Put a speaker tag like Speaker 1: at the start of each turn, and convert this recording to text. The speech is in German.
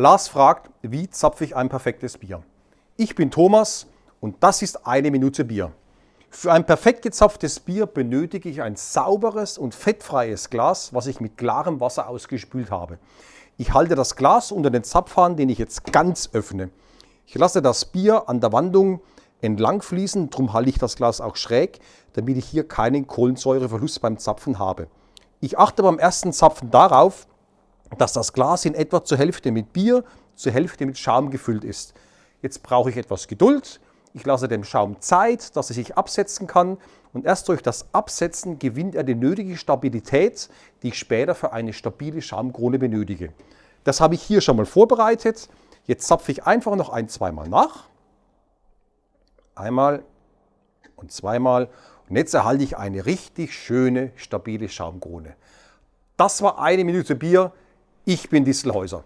Speaker 1: Lars fragt, wie zapfe ich ein perfektes Bier? Ich bin Thomas und das ist eine Minute Bier. Für ein perfekt gezapftes Bier benötige ich ein sauberes und fettfreies Glas, was ich mit klarem Wasser ausgespült habe. Ich halte das Glas unter den Zapfhahn, den ich jetzt ganz öffne. Ich lasse das Bier an der Wandung entlang fließen, darum halte ich das Glas auch schräg, damit ich hier keinen Kohlensäureverlust beim Zapfen habe. Ich achte beim ersten Zapfen darauf, dass das Glas in etwa zur Hälfte mit Bier, zur Hälfte mit Schaum gefüllt ist. Jetzt brauche ich etwas Geduld. Ich lasse dem Schaum Zeit, dass er sich absetzen kann und erst durch das Absetzen gewinnt er die nötige Stabilität, die ich später für eine stabile Schaumkrone benötige. Das habe ich hier schon mal vorbereitet. Jetzt zapfe ich einfach noch ein, zweimal nach. Einmal und zweimal. Und jetzt erhalte ich eine richtig schöne, stabile Schaumkrone. Das war eine Minute Bier. Ich bin Distelhäuser.